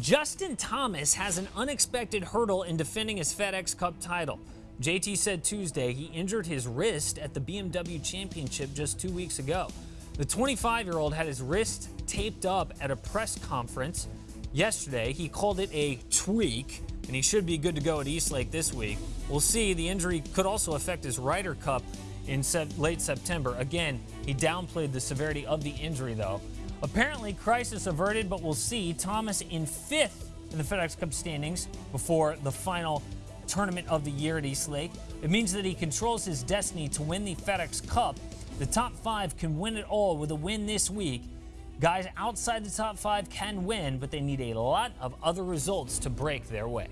Justin Thomas has an unexpected hurdle in defending his FedEx Cup title. JT said Tuesday he injured his wrist at the BMW Championship just two weeks ago. The 25 year old had his wrist taped up at a press conference yesterday. He called it a tweak, and he should be good to go at East Lake this week. We'll see. The injury could also affect his Ryder Cup in late September. Again, he downplayed the severity of the injury, though. Apparently, crisis averted, but we'll see. Thomas in fifth in the FedEx Cup standings before the final tournament of the year at East Lake. It means that he controls his destiny to win the FedEx Cup. The top five can win it all with a win this week. Guys outside the top five can win, but they need a lot of other results to break their way.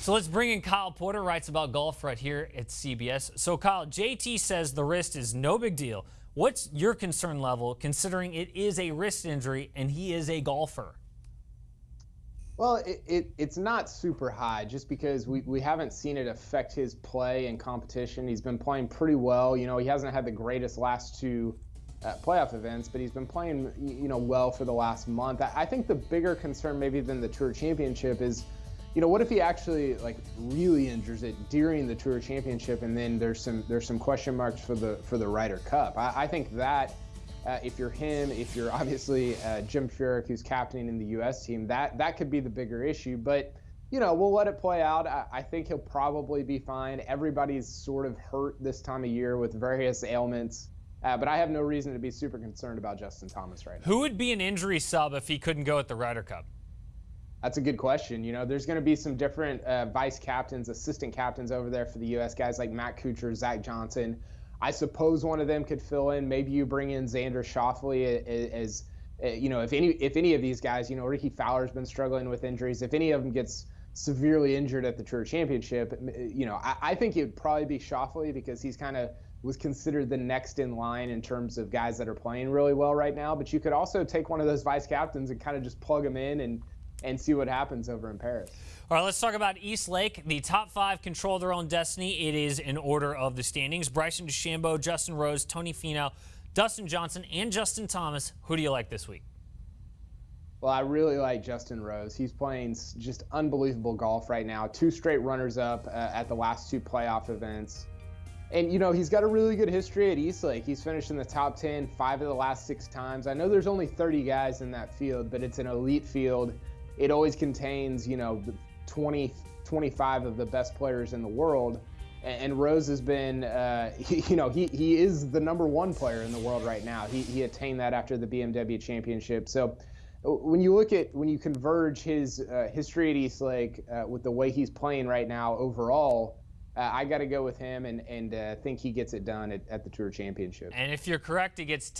So let's bring in Kyle Porter, writes about golf right here at CBS. So, Kyle, JT says the wrist is no big deal. What's your concern level considering it is a wrist injury and he is a golfer? Well, it, it, it's not super high just because we, we haven't seen it affect his play and competition. He's been playing pretty well. You know, he hasn't had the greatest last two uh, playoff events, but he's been playing, you know, well for the last month. I, I think the bigger concern maybe than the Tour Championship is – you know, what if he actually like really injures it during the Tour Championship, and then there's some there's some question marks for the for the Ryder Cup? I, I think that uh, if you're him, if you're obviously uh, Jim Furyk, who's captaining in the U.S. team, that that could be the bigger issue. But you know, we'll let it play out. I, I think he'll probably be fine. Everybody's sort of hurt this time of year with various ailments. Uh, but I have no reason to be super concerned about Justin Thomas right now. Who would be an injury sub if he couldn't go at the Ryder Cup? That's a good question. You know, there's going to be some different uh, vice captains, assistant captains over there for the U.S. guys like Matt Kuchar, Zach Johnson. I suppose one of them could fill in. Maybe you bring in Xander Schauffele as, as uh, you know, if any if any of these guys, you know, Rickie Fowler's been struggling with injuries. If any of them gets severely injured at the Tour Championship, you know, I, I think it would probably be Schauffele because he's kind of was considered the next in line in terms of guys that are playing really well right now. But you could also take one of those vice captains and kind of just plug them in and and see what happens over in Paris. All right, let's talk about East Lake. The top five control their own destiny. It is in order of the standings. Bryson DeChambeau, Justin Rose, Tony Finau, Dustin Johnson, and Justin Thomas. Who do you like this week? Well, I really like Justin Rose. He's playing just unbelievable golf right now. Two straight runners up uh, at the last two playoff events. And, you know, he's got a really good history at East Lake. He's finished in the top 10 five of the last six times. I know there's only 30 guys in that field, but it's an elite field it always contains, you know, 20, 25 of the best players in the world. And Rose has been, uh, he, you know, he, he is the number one player in the world right now. He, he attained that after the BMW championship. So uh, when you look at, when you converge his uh, history at East Lake uh, with the way he's playing right now overall, uh, I got to go with him and, and uh, think he gets it done at, at the Tour Championship. And if you're correct, he gets